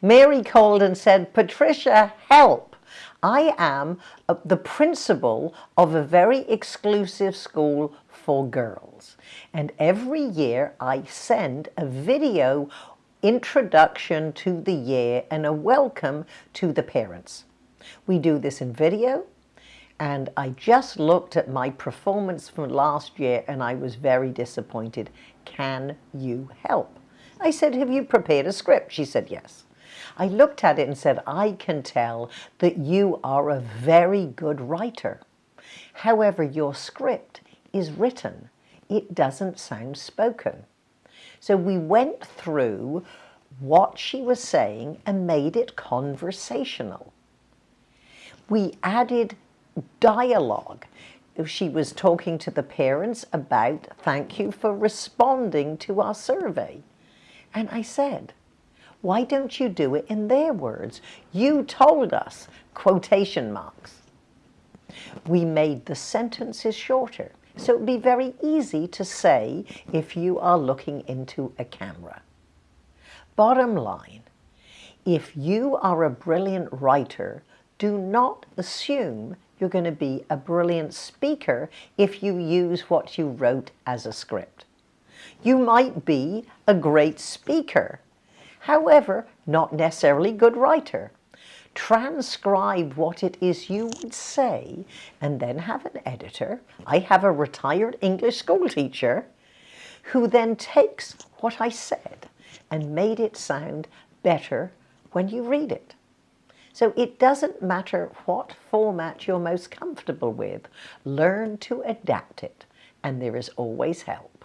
Mary called and said, Patricia, help. I am uh, the principal of a very exclusive school for girls. And every year I send a video introduction to the year and a welcome to the parents. We do this in video and I just looked at my performance from last year and I was very disappointed. Can you help? I said, have you prepared a script? She said, yes. I looked at it and said, I can tell that you are a very good writer. However, your script is written. It doesn't sound spoken. So we went through what she was saying and made it conversational. We added dialogue. She was talking to the parents about thank you for responding to our survey. And I said, why don't you do it in their words? You told us, quotation marks. We made the sentences shorter. So it would be very easy to say if you are looking into a camera. Bottom line, if you are a brilliant writer, do not assume you're going to be a brilliant speaker if you use what you wrote as a script. You might be a great speaker, however, not necessarily good writer. Transcribe what it is you would say and then have an editor. I have a retired English school teacher who then takes what I said and made it sound better when you read it. So it doesn't matter what format you're most comfortable with. Learn to adapt it and there is always help.